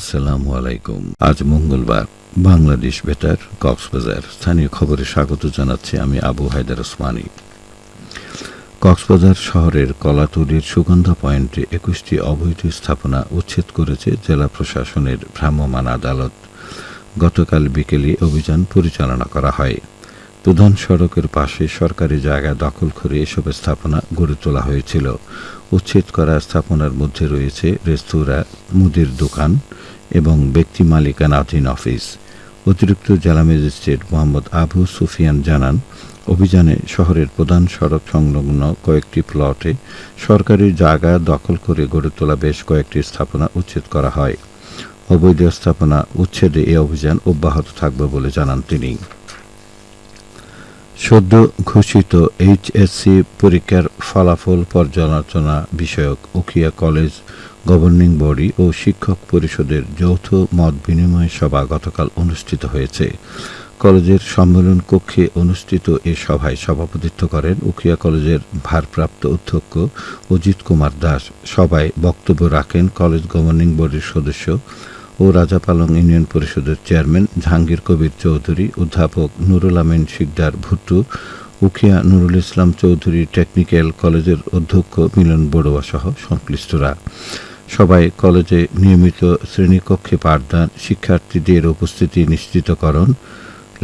আসসালামু আলাইকুম। আজ মঙ্গলবার, বাংলাদেশ বেতার, কক্সবাজার। স্থানীয় খবরে স্বাগত জানাচ্ছি আমি আবু হায়দার ওসমানী। কক্সবাজার শহরের কলাতুরির সুগন্ধা পয়েন্টে একুশটি অবৈধ স্থাপনা উচ্ছেদ করেছে জেলা প্রশাসনের ভ্রাম্যমাণ আদালত। গতকাল বিকেলে অভিযান পরিচালনা করা হয়। প্রধান সড়কের পাশে সরকারি জায়গা দখল করে এসব স্থাপনা গড়ে তোলা হয়েছিল। উচ্ছেদ করা স্থাপনার মধ্যে রয়েছে রেস্তোরাঁ, মুদির দোকান এবং ব্যক্তি মালিকানাধীন অফিস। অতিরিক্ত জেলা ম্যাজিস্ট্রেট মোহাম্মদ আবু সুফিয়ান জানান, অভিযানে শহরের প্রধান সড়ক সংলগ্ন কয়েকটি প্লটে সরকারি জায়গা দখল করে গড়ে তোলা বেশ কয়েকটি স্থাপনা উচ্ছেদ করা হয়। অবৈধ স্থাপনা উচ্ছেদে এ অভিযান অব্যাহত থাকবে বলে জানান তিনি। সদ্য ঘোষিত এইচএসসি পরীক্ষার ফলাফল পর্যালোচনা বিষয়ক উখিয়া কলেজ, গভর্নিং বডি ও শিক্ষক পরিষদের যৌথ মত বিনিময় সভা গতকাল অনুষ্ঠিত হয়েছে। কলেজের সম্মেলন কক্ষে অনুষ্ঠিত এ সভায় সভাপতিত্ব করেন উখিয়া কলেজের ভারপ্রাপ্ত অধ্যক্ষ অজিত কুমার দাস। সভায় বক্তব্য রাখেন কলেজ গভর্নিং বডির সদস্য ও রাজাপালং ইউনিয়ন পরিষদের চেয়ারম্যান জাহাঙ্গীর কবির চৌধুরী, অধ্যাপক নুরুল আমিন শিকদার ভুট্টু, উখিয়া নুরুল ইসলাম চৌধুরী টেকনিক্যাল কলেজের অধ্যক্ষ মিলন বড়ুয়া সহ সংশ্লিষ্টরা। সবাই কলেজে নিয়মিত শ্রেণীকক্ষে পাঠদান, শিক্ষার্থীদের উপস্থিতি নিশ্চিতকরণ,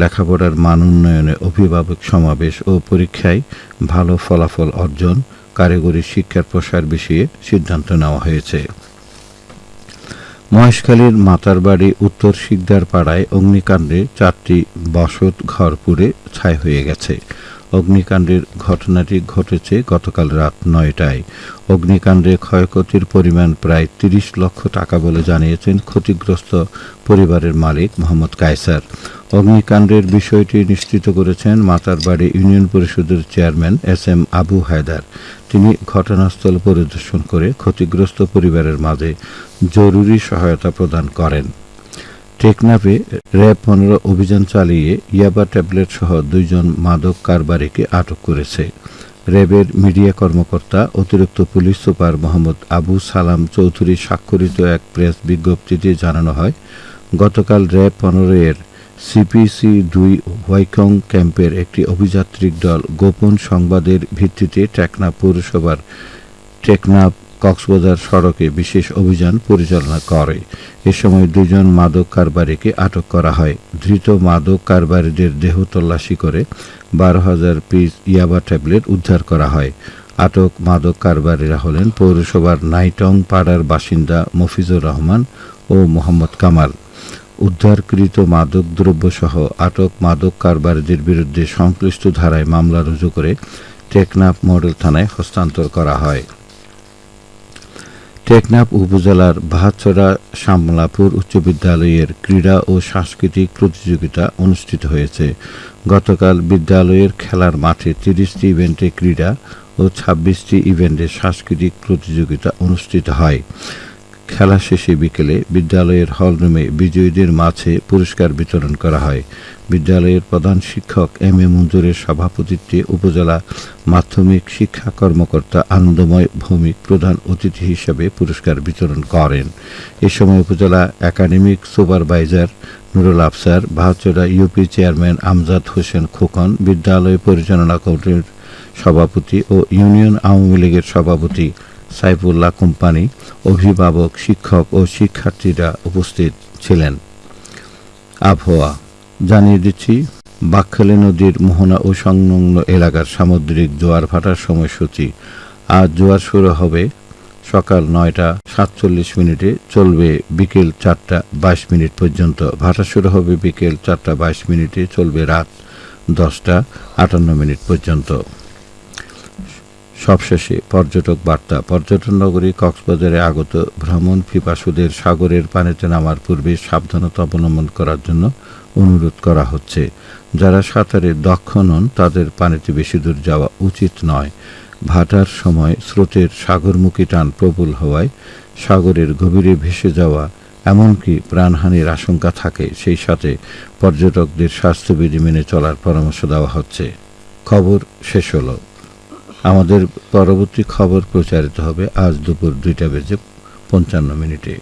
লেখাপড়ার মান উন্নয়নে অভিভাবক সমাবেশ ও পরীক্ষায় ভালো ফলাফল অর্জন, কারিগরি শিক্ষার প্রসার বিষয়ে সিদ্ধান্ত নেওয়া হয়েছে। মহেশখালীর মাতার বাড়ি উত্তর শিকদার পাড়ায় অগ্নিকাণ্ডে চারটি বসত ঘর পুড়ে ছাই হয়ে গেছে। অগ্নিকাণ্ডের ঘটনাটি ঘটেছে গতকাল রাত নয়টায়। অগ্নিকাণ্ডে ক্ষয়ক্ষতির পরিমাণ প্রায় তিরিশ লক্ষ টাকা বলে জানিয়েছেন ক্ষতিগ্রস্ত পরিবারের মালিক মোহাম্মদ কায়সার। অগ্নিকাণ্ডের বিষয়টি নিশ্চিত করেছেন মাতারবাড়ি ইউনিয়ন পরিষদের chairman S M Abu Haider. তিনি ঘটনাস্থল পরিদর্শন করে ক্ষতিগ্রস্ত পরিবারের মাঝে জরুরি সহায়তা প্রদান করেন। টেকনাফে র্যাব পনেরো অভিযান চালিয়ে ইয়াবা ট্যাবলেট সহ দুইজন মাদক কারবারিকে আটক করেছে। র্যাবের মিডিয়া কর্মকর্তা, অতিরিক্ত পুলিশ সুপার মোহাম্মদ আবু সালাম চৌধুরী স্বাক্ষরিত এক প্রেস বিজ্ঞপ্তিতে জানানো হয়, গতকাল র্যাব পনেরো এর সিপিসি দুই হোয়াইকং ক্যাম্পের একটি অভিযাত্রিক দল গোপন সংবাদের ভিত্তিতে টেকনাফ পৌরসভার টেকনাফ কক্সবাজার সড়কে বিশেষ অভিযান পরিচালনা করে। এ সময় দুজন মাদক কারবারিকে আটক করা হয়। ধৃত মাদক কারবারিদের দেহ তল্লাশি করে বারো হাজার পিস ইয়াবা ট্যাবলেট উদ্ধার করা হয়। আটক মাদক কারবারিরা হলেন পৌরসভার নাইটং পাড়ার বাসিন্দা মফিজুর রহমান ও মোহাম্মদ কামাল। উদ্ধারকৃত মাদক দ্রব্যসহ আটক মাদক কারবারিদের বিরুদ্ধে সংশ্লিষ্ট ধারায় মামলা রুজু করে টেকনাফ মডেল থানায় হস্তান্তর করা হয়। টেকনাফ উপজেলার ভাতছড়া শামলাপুর উচ্চ বিদ্যালয়ের ক্রীড়া ও সাংস্কৃতিক প্রতিযোগিতা অনুষ্ঠিত হয়েছে। গতকাল বিদ্যালয়ের খেলার মাঠে তিরিশটি ইভেন্টে ক্রীড়া ও ছাব্বিশটি ইভেন্টে সাংস্কৃতিক প্রতিযোগিতা অনুষ্ঠিত হয়। খেলা শেষে বিকেলে বিদ্যালয়ের হলরুমে বিজয়ীদের মাঝে পুরস্কার বিতরণ করা হয়। বিদ্যালয়ের প্রধান শিক্ষক এম এ মঞ্জুরের সভাপতিত্বে উপজেলা মাধ্যমিক শিক্ষা কর্মকর্তা আনন্দময় ভৌমিক প্রধান অতিথি হিসেবে পুরস্কার বিতরণ করেন। এ সময় উপজেলা academic supervisor Nurul Afsar Bahachara UP chairman Amjad Hossain Khokon, বিদ্যালয় পরিচালনা কমিটির সভাপতি ও ইউনিয়ন আওয়ামী লীগের সভাপতি সাইফুল্লাহ কোম্পানি অভিভাবক, শিক্ষক ও শিক্ষার্থীরা উপস্থিত ছিলেন। আবহাওয়া, জানিয়ে দিচ্ছি, বাকখালী নদীর মোহনা ও সংলগ্ন এলাকার সামুদ্রিক জোয়ার ভাটার সময়সূচি। আজ জোয়ার শুরু হবে সকাল নয়টা সাতচল্লিশ মিনিটে, চলবে বিকেল চারটা বাইশ মিনিট পর্যন্ত। ভাটা শুরু হবে বিকেল চারটা বাইশ মিনিটে, চলবে রাত দশটা আটান্ন মিনিট পর্যন্ত। সবশেষে পর্যটক বার্তা। পর্যটন নগরী কক্সবাজারে আগত ভ্রমণ পিপাসুদের সাগরের পানিতে নামার পূর্বে সাবধানতা অবলম্বন করার জন্য অনুরোধ করা হচ্ছে। যারা সাঁতারে দক্ষ নন, তাদের পানিতে বেশি দূর যাওয়া উচিত নয়। ভাটার সময় স্রোতের সাগরমুখী টান প্রবল হওয়ায় সাগরের গভীরে ভেসে যাওয়া এমনকি প্রাণহানির আশঙ্কা থাকে, সেই সাথে পর্যটকদের স্বাস্থ্যবিধি মেনে চলার পরামর্শ দেওয়া হচ্ছে। খবর শেষ হলো। আমাদের পরবর্তী খবর প্রচারিত হবে আজ দুপুর দুইটা বেজে পঞ্চান্ন মিনিটে।